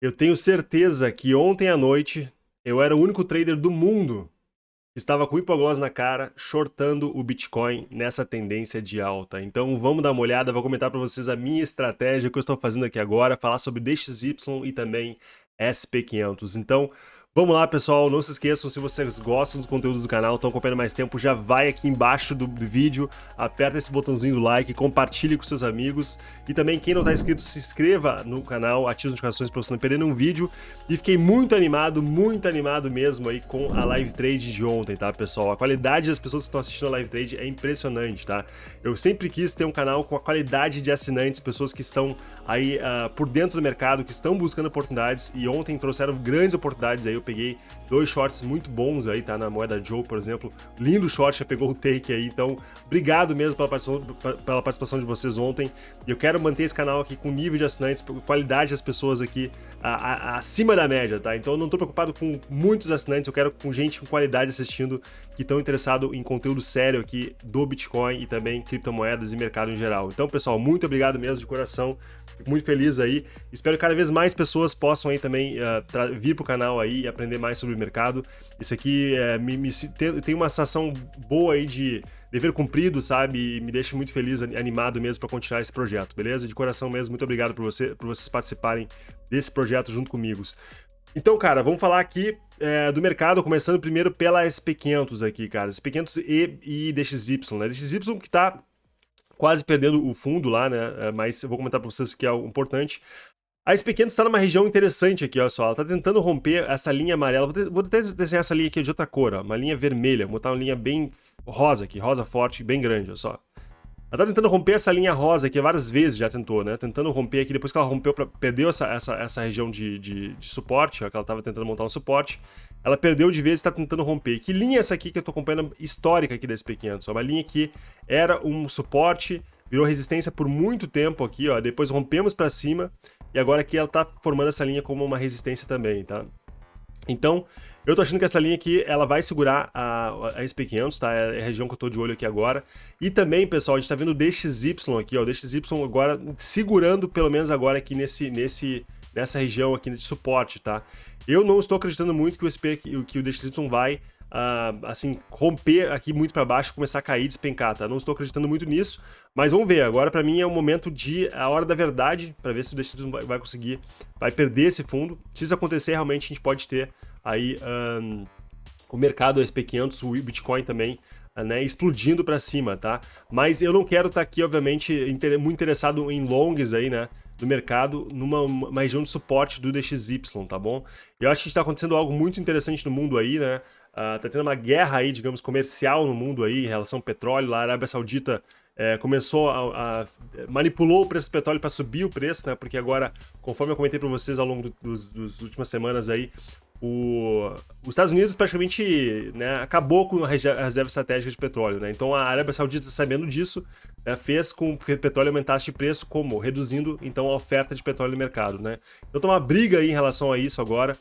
Eu tenho certeza que ontem à noite eu era o único trader do mundo que estava com hipogloss na cara, shortando o Bitcoin nessa tendência de alta. Então vamos dar uma olhada, vou comentar para vocês a minha estratégia que eu estou fazendo aqui agora, falar sobre DXY e também SP500. Então Vamos lá, pessoal. Não se esqueçam, se vocês gostam dos conteúdos do canal, estão acompanhando mais tempo, já vai aqui embaixo do, vídeo, aperta esse botãozinho do like, compartilhe com seus amigos. E também, quem não está inscrito, se inscreva no canal, ative as notificações para você não perder nenhum vídeo. E fiquei muito animado, muito animado mesmo aí com a live trade de ontem, tá, pessoal? A qualidade das pessoas que estão assistindo a live trade é impressionante, tá? Eu sempre quis ter um canal com a qualidade de assinantes, pessoas que estão aí uh, por dentro do mercado, que estão buscando oportunidades, e ontem trouxeram grandes oportunidades aí, peguei dois shorts muito bons aí, tá? Na moeda Joe, por exemplo. Lindo short, já pegou o take aí. Então, obrigado mesmo pela participação, pela participação de vocês ontem. Eu quero manter esse canal aqui com nível de assinantes, qualidade das pessoas aqui a, a, acima da média, tá? Então eu não tô preocupado com muitos assinantes, eu quero com gente com qualidade assistindo, que estão interessados em conteúdo sério aqui do Bitcoin e também criptomoedas e mercado em geral. Então, pessoal, muito obrigado mesmo de coração. Fico muito feliz aí. Espero que cada vez mais pessoas possam aí também uh, vir pro canal aí e aprender mais sobre o mercado. Isso aqui é, me, me, tem, tem uma sensação boa aí de dever cumprido, sabe? E me deixa muito feliz, animado mesmo para continuar esse projeto, beleza? De coração mesmo, muito obrigado por, você, por vocês participarem desse projeto junto comigo. Então, cara, vamos falar aqui é, do mercado, começando primeiro pela SP500 aqui, cara. SP500 e, e DXY, né? DXY que tá quase perdendo o fundo lá, né? É, mas eu vou comentar para vocês que é algo importante. A SP500 está numa região interessante aqui, olha só. Ela está tentando romper essa linha amarela. Vou, até desenhar essa linha aqui de outra cor, ó. Uma linha vermelha. Vou botar uma linha bem rosa aqui, rosa forte, bem grande, olha só. Ela tá tentando romper essa linha rosa aqui várias vezes já tentou, né? Tentando romper aqui, depois que ela rompeu, pra, perdeu essa, essa, essa região de, de, de suporte, ó, que ela tava tentando montar um suporte. Ela perdeu de vez e tá tentando romper. Que linha é essa aqui que eu tô acompanhando histórica aqui da SP500? É uma linha que era um suporte, virou resistência por muito tempo aqui, ó. Depois rompemos para cima e agora aqui ela tá formando essa linha como uma resistência também, tá? Então, eu tô achando que essa linha aqui, ela vai segurar a, a SP500, tá? É a região que eu tô de olho aqui agora. E também, pessoal, a gente tá vendo o DXY aqui, ó. O DXY agora segurando, pelo menos agora aqui nesse, nesse, nessa região aqui de suporte, tá? Eu não estou acreditando muito que o, SP, que o DXY vai Uh, assim, romper aqui muito para baixo, começar a cair, despencar, tá? Não estou acreditando muito nisso, mas vamos ver. Agora, para mim, é o momento de, a hora da verdade, para ver se o DXY vai, conseguir, vai perder esse fundo. Se isso acontecer, realmente a gente pode ter aí um, o mercado SP500, o Bitcoin também, né, explodindo para cima, tá? Mas eu não quero estar tá aqui, obviamente, muito interessado em longs aí, né? do mercado numa região de suporte do DXY, tá bom? Eu acho que está acontecendo algo muito interessante no mundo aí, né? Uh, tá tendo uma guerra aí, digamos, comercial no mundo aí em relação ao petróleo. Lá a Arábia Saudita é, começou a, a, manipulou o preço do petróleo para subir o preço, né? Porque agora, conforme eu comentei para vocês ao longo do, dos, últimas semanas aí, o, os Estados Unidos praticamente né, acabou com a reserva estratégica de petróleo, né? Então a Arábia Saudita, sabendo disso, né, fez com que o petróleo aumentasse de preço, como? Reduzindo então a oferta de petróleo no mercado, né? Então tem uma briga aí em relação a isso agora.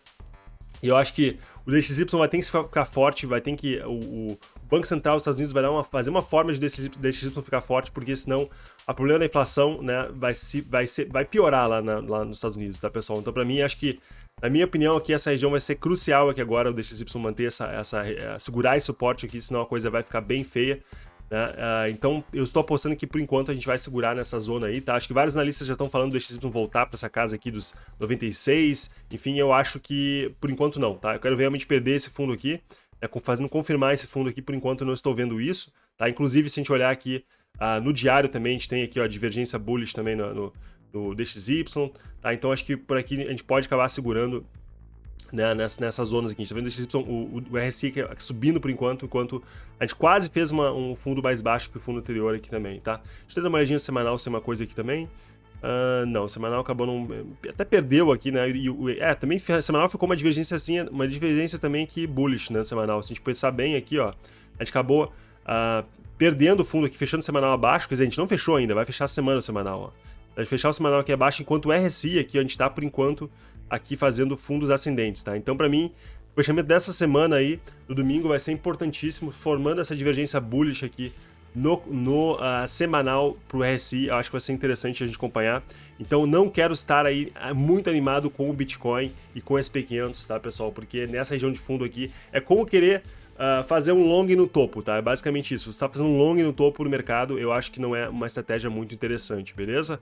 E eu acho que o DXY vai ter que ficar forte, vai ter que. O, o Banco Central dos Estados Unidos vai dar uma, fazer uma forma de DXY, DXY ficar forte, porque senão o problema da inflação né, vai, se, vai, ser, vai piorar lá, na, lá nos Estados Unidos, tá, pessoal? Então, para mim, acho que, na minha opinião, aqui essa região vai ser crucial aqui agora, o DXY manter essa, essa, eh, segurar esse suporte aqui, senão a coisa vai ficar bem feia. Né? Uh, então, eu estou apostando que por enquanto a gente vai segurar nessa zona aí, tá? Acho que vários analistas já estão falando do DXY voltar para essa casa aqui dos 96. Enfim, eu acho que por enquanto não, tá? Eu quero realmente perder esse fundo aqui, né? fazendo confirmar esse fundo aqui, por enquanto eu não estou vendo isso, tá? Inclusive, se a gente olhar aqui uh, no diário também, a gente tem aqui ó, a divergência bullish também no, no, no DXY, tá? Então, acho que por aqui a gente pode acabar segurando né, nessas, zonas aqui. A gente tá vendo o, o, o RSI subindo por enquanto, enquanto a gente quase fez uma, um fundo mais baixo que o fundo anterior aqui também, tá? Deixa eu dar uma olhadinha semanal se é uma coisa aqui também. Uh, não, semanal acabou não... Até perdeu aqui, né? E, é, também semanal ficou uma divergência assim, uma divergência também que bullish, né? Semanal. Se a gente pensar bem aqui, ó, a gente acabou uh, perdendo o fundo aqui, fechando semanal abaixo. Quer dizer, a gente não fechou ainda, vai fechar a semana o semanal, ó. A gente fechar o semanal aqui abaixo, enquanto o RSI aqui, a gente tá por enquanto aqui fazendo fundos ascendentes, tá? Então, para mim, o fechamento dessa semana aí, no domingo, vai ser importantíssimo, formando essa divergência bullish aqui no, no uh, semanal para o RSI, eu acho que vai ser interessante a gente acompanhar. Então não quero estar aí ah, muito animado com o Bitcoin e com o SP500, tá pessoal? Porque nessa região de fundo aqui é como querer uh, fazer um long no topo, tá? É basicamente isso. Você está fazendo um long no topo do mercado, eu acho que não é uma estratégia muito interessante, beleza?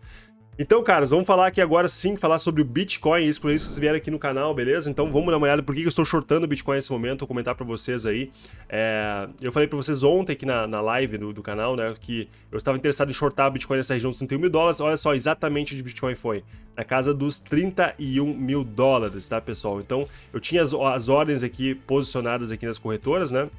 Então, caras, vamos falar aqui agora sim, falar sobre o Bitcoin, isso por isso que vocês vieram aqui no canal, beleza? Então vamos dar uma olhada por que eu estou shortando o Bitcoin nesse momento, vou comentar para vocês aí. É... eu falei para vocês ontem aqui na, na live do, do, canal, né, que eu estava interessado em shortar o Bitcoin nessa região dos 31 mil dólares, olha só exatamente onde o Bitcoin foi, na casa dos 31 mil dólares, tá, pessoal? Então, eu tinha as, as ordens aqui posicionadas aqui nas corretoras, né,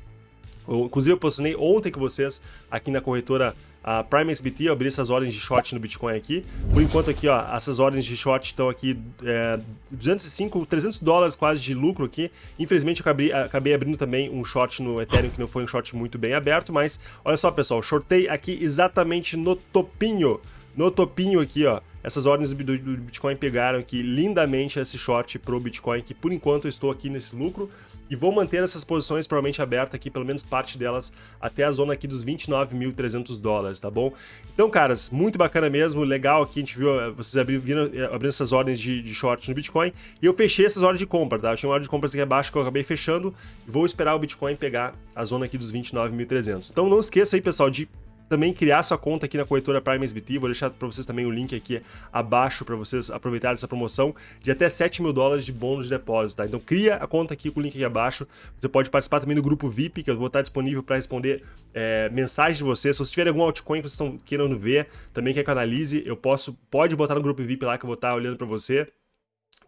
eu, inclusive eu posicionei ontem com vocês aqui na corretora a Prime SBT, eu abri essas ordens de short no Bitcoin aqui. Por enquanto aqui, ó, essas ordens de short estão aqui é, 205, 300 dólares quase de lucro aqui. Infelizmente eu acabei, acabei abrindo também um short no Ethereum, que não foi um short muito bem aberto, mas olha só, pessoal, shortei aqui exatamente no topinho, no topinho aqui, ó. Essas ordens do, Bitcoin pegaram aqui lindamente esse short pro Bitcoin, que por enquanto eu estou aqui nesse lucro. E vou manter essas posições provavelmente abertas aqui, pelo menos parte delas, até a zona aqui dos 29.300 dólares, tá bom? Então, caras, muito bacana mesmo, legal aqui, a gente viu, eh, vocês abriram, eh, abrindo essas ordens de, de short no Bitcoin, e eu fechei essas ordens de compra, tá? Eu tinha uma ordem de compra aqui abaixo que eu acabei fechando, e vou esperar o Bitcoin pegar a zona aqui dos 29.300. Então não esqueça aí, pessoal, de também criar sua conta aqui na corretora Prime SBT. Vou deixar para vocês também o link aqui abaixo para vocês aproveitarem essa promoção de até 7 mil dólares de bônus de depósito, tá? Então cria a conta aqui com o link aqui abaixo. Você pode participar também do grupo VIP, que eu vou estar disponível para responder é, mensagens de vocês. Se vocês tiverem algum altcoin que vocês estão querendo ver, também quer que eu analise, eu posso, pode botar no grupo VIP lá que eu vou estar olhando para você.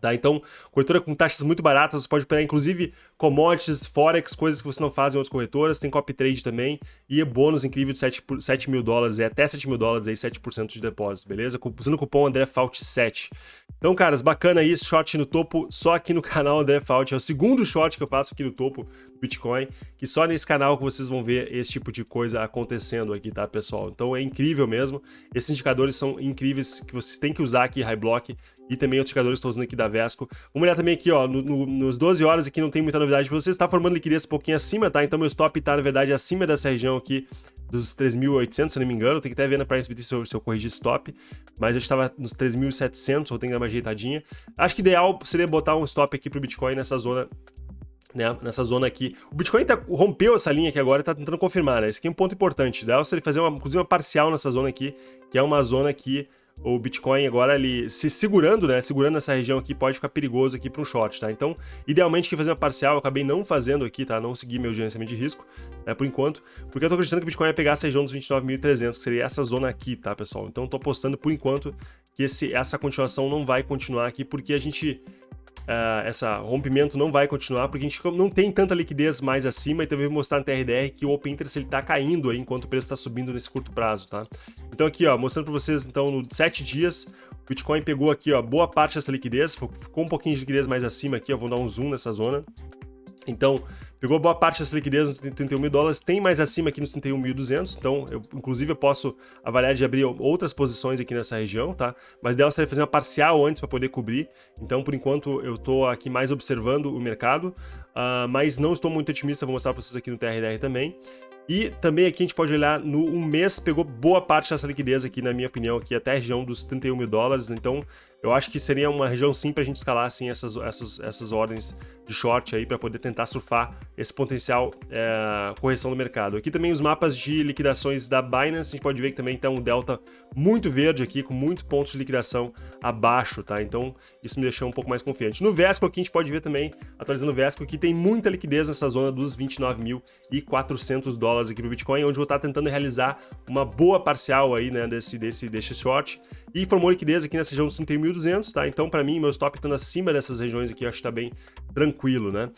Tá? Então, corretora com taxas muito baratas, você pode operar inclusive commodities, forex, coisas que você não faz em outras corretoras, tem copy trade também, e bônus incrível de 7, 7 mil dólares, é até 7 mil dólares, aí 7% de depósito, beleza? Usando o cupom AndréFault7. Então, caras, bacana aí, short no topo, só aqui no canal André Fault, é o segundo short que eu faço aqui no topo Bitcoin, que só nesse canal que vocês vão ver esse tipo de coisa acontecendo aqui, tá, pessoal? Então é incrível mesmo, esses indicadores são incríveis que vocês têm que usar aqui, High Block, e também outros indicadores que estou usando aqui da Vesco. Vamos olhar também aqui, ó, no, no, nos 12 horas aqui não tem muita novidade para vocês, está formando liquidez um pouquinho acima, tá? Então meu stop está, na verdade, acima dessa região aqui dos 3.800, se não me engano. Tem que até ver na PriceBT se eu, se eu corrigir stop. Mas eu estava nos 3.700, ou tenho que dar uma ajeitadinha. Acho que ideal seria botar um stop aqui para o Bitcoin nessa zona né, nessa zona aqui. O Bitcoin tá, rompeu essa linha aqui agora e está tentando confirmar, né? Esse aqui é um ponto importante. Ideal seria fazer uma, inclusive uma parcial nessa zona aqui, que é uma zona que o Bitcoin agora ele se segurando, né? Segurando essa região aqui pode ficar perigoso aqui para um short, tá? Então, idealmente que fazer uma parcial, eu acabei não fazendo aqui, tá? Não segui meu gerenciamento de risco, né? Por enquanto, porque eu tô acreditando que o Bitcoin vai pegar essa região dos 29.300, que seria essa zona aqui, tá, pessoal? Então, tô apostando por enquanto que esse, essa continuação não vai continuar aqui, porque a gente uh, essa rompimento não vai continuar, porque a gente não tem tanta liquidez mais acima e também vou mostrar no TRDR que o Open Interest ele tá caindo aí enquanto o preço está subindo nesse curto prazo, tá? Então aqui, ó, mostrando para vocês, então, no 7 dias, o Bitcoin pegou aqui, ó, boa parte dessa liquidez, ficou um pouquinho de liquidez mais acima aqui, ó, vou dar um zoom nessa zona. Então, pegou boa parte dessa liquidez nos 31 mil dólares, tem mais acima aqui nos 31.200, então, eu, inclusive, eu posso avaliar de abrir outras posições aqui nessa região, tá? Mas dela seria fazer uma parcial antes para poder cobrir, então, por enquanto, eu estou aqui mais observando o mercado, uh, mas não estou muito otimista, vou mostrar para vocês aqui no TRDR também. E também aqui a gente pode olhar no um mês, pegou boa parte dessa liquidez aqui, na minha opinião, aqui até a região dos 31 mil dólares, então eu acho que seria uma região sim para a gente escalar assim, essas, essas, essas ordens de short aí para poder tentar surfar esse potencial é, correção do mercado. Aqui também os mapas de liquidações da Binance, a gente pode ver que também está um delta muito verde aqui, com muitos pontos de liquidação abaixo, tá? Então isso me deixou um pouco mais confiante. No Vesco aqui a gente pode ver também, atualizando o Vesco, que tem muita liquidez nessa zona dos 29.400 dólares aqui para o Bitcoin, onde eu vou estar tentando realizar uma boa parcial aí, né, desse, desse, desse short e formou liquidez aqui nessa região dos 31.200, tá? Então, para mim, meu stop estando acima dessas regiões aqui, acho que tá bem tranquilo, né?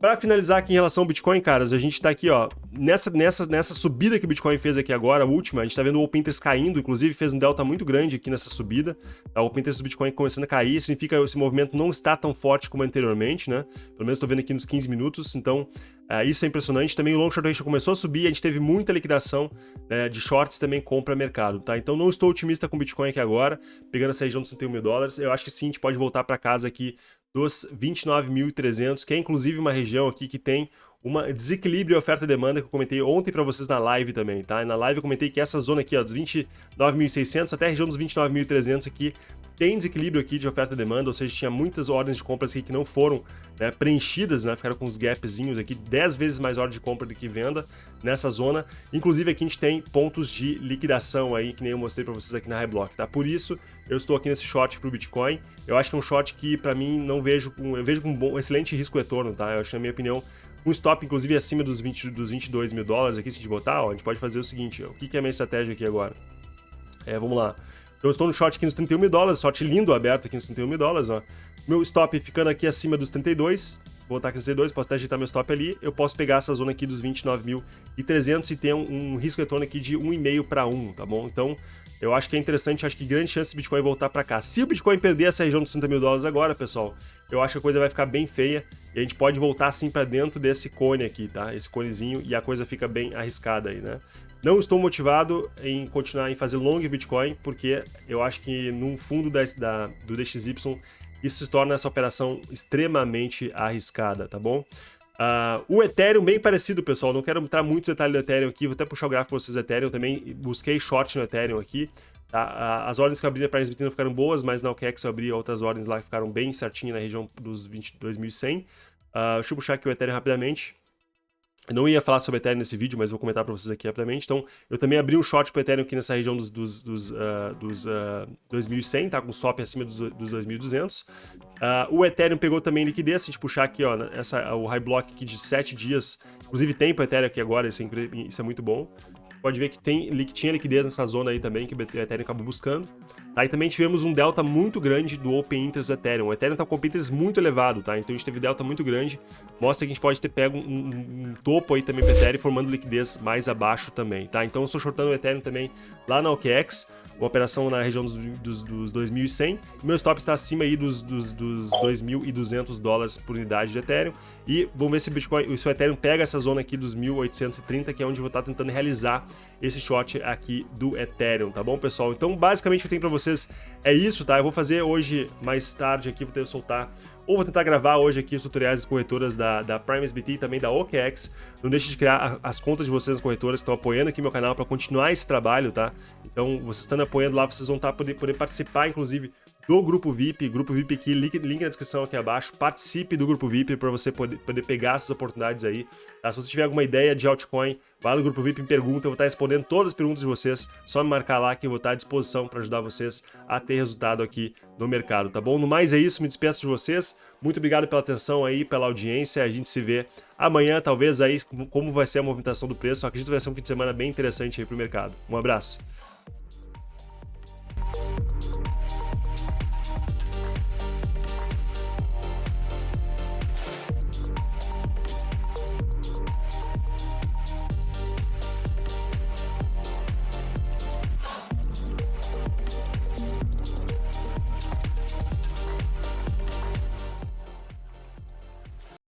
Para finalizar aqui em relação ao Bitcoin, caras, a gente está aqui, ó, nessa, nessa, nessa subida que o Bitcoin fez aqui agora, a última, a gente está vendo o Open Interest caindo, inclusive fez um delta muito grande aqui nessa subida, tá? o Open Interest do Bitcoin começando a cair, significa que esse movimento não está tão forte como anteriormente, né? Pelo menos estou vendo aqui nos 15 minutos, então uh, isso é impressionante. Também o Long Short Ratio começou a subir, a gente teve muita liquidação né, de shorts também compra mercado, tá? Então não estou otimista com o Bitcoin aqui agora, pegando essa região dos 61 mil dólares, eu acho que sim, a gente pode voltar para casa aqui dos 29.300, que é inclusive uma região aqui que tem uma desequilíbrio oferta e demanda que eu comentei ontem para vocês na live também, tá? Na live eu comentei que essa zona aqui, ó, dos 29.600 até a região dos 29.300 aqui, tem desequilíbrio aqui de oferta e demanda, ou seja, tinha muitas ordens de compras aqui que não foram né, preenchidas, né, ficaram com uns gapzinhos aqui, 10 vezes mais ordem de compra do que venda nessa zona. Inclusive aqui a gente tem pontos de liquidação aí, que nem eu mostrei para vocês aqui na Highblock, tá? Por isso eu estou aqui nesse short pro Bitcoin. Eu acho que é um short que para mim não vejo com, eu vejo com um bom, excelente risco retorno, tá? Eu acho na minha opinião um stop, inclusive, acima dos, 20, dos 22 mil dólares aqui, se a gente botar, ó, a gente pode fazer o seguinte, o que, que é a minha estratégia aqui agora? É, vamos lá. Então, estou no short aqui nos 31 mil dólares, short lindo aberto aqui nos 31 mil dólares, ó. Meu stop ficando aqui acima dos 32, vou botar aqui nos 32, posso até ajeitar meu stop ali, eu posso pegar essa zona aqui dos 29.300 e ter um, um risco retorno aqui de 1,5 para 1, tá bom? Então, eu acho que é interessante, acho que grande chance do Bitcoin voltar para cá. Se o Bitcoin perder essa região dos 30 mil dólares agora, pessoal, eu acho que a coisa vai ficar bem feia e a gente pode voltar assim para dentro desse cone aqui, tá? Esse conezinho e a coisa fica bem arriscada aí, né? Não estou motivado em continuar em fazer long Bitcoin, porque eu acho que no fundo da, da, do DXY isso se torna essa operação extremamente arriscada, tá bom? Uh, o Ethereum, bem parecido, pessoal. Não quero entrar muito detalhe do Ethereum aqui. Vou até puxar o gráfico para vocês do Ethereum também. Busquei short no Ethereum aqui. Tá? Uh, as ordens que eu abri na Price não ficaram boas, mas na OKEx eu abri outras ordens lá que ficaram bem certinho na região dos 22.100. Uh, ah, deixa eu puxar aqui o Ethereum rapidamente. Eu não ia falar sobre Ethereum nesse vídeo, mas vou comentar para vocês aqui rapidamente. Então, eu também abri um short para Ethereum aqui nessa região dos, dos, dos, uh, dos uh, 2100, tá? Com stop acima dos, dos 2200. Uh, o Ethereum pegou também liquidez, se a gente puxar aqui, ó, essa, o high block aqui de 7 dias. Inclusive tem para Ethereum aqui agora, isso é, isso é muito bom pode ver que tem, tinha liquidez nessa zona aí também, que o Ethereum acabou buscando. Tá? E também tivemos um delta muito grande do Open Interest do Ethereum. O Ethereum está com o Open Interest muito elevado, tá? Então a gente teve delta muito grande. Mostra que a gente pode ter pego um, um, um topo aí também para Ethereum, formando liquidez mais abaixo também, tá? Então eu estou shortando o Ethereum também lá na OKEx uma operação na região dos, dos, dos 2.100. Meu stop está acima aí dos, dos, dos 2.200 dólares por unidade de Ethereum. E vamos ver se o Bitcoin, se o Ethereum pega essa zona aqui dos 1.830, que é onde eu vou estar tentando realizar esse short aqui do Ethereum, tá bom, pessoal? Então, basicamente, eu tenho para vocês é isso, tá? Eu vou fazer hoje, mais tarde aqui, vou ter que soltar ou vou tentar gravar hoje aqui os tutoriais das corretoras da, da Prime SBT e também da OKEx. Não deixe de criar as contas de vocês nas corretoras que estão apoiando aqui meu canal para continuar esse trabalho, tá? Então, vocês estando apoiando lá, vocês vão estar tá, poder, poder participar, inclusive, do Grupo VIP, Grupo VIP aqui, link, link na descrição aqui abaixo, participe do Grupo VIP para você poder, poder pegar essas oportunidades aí. Tá? Se você tiver alguma ideia de altcoin, vai no Grupo VIP e pergunta, eu vou estar respondendo todas as perguntas de vocês, só me marcar lá que eu vou estar à disposição para ajudar vocês a ter resultado aqui no mercado, tá bom? No mais é isso, me despeço de vocês, muito obrigado pela atenção aí, pela audiência, a gente se vê amanhã, talvez aí, como vai ser a movimentação do preço, acredito que vai ser um fim de semana bem interessante aí para o mercado. Um abraço.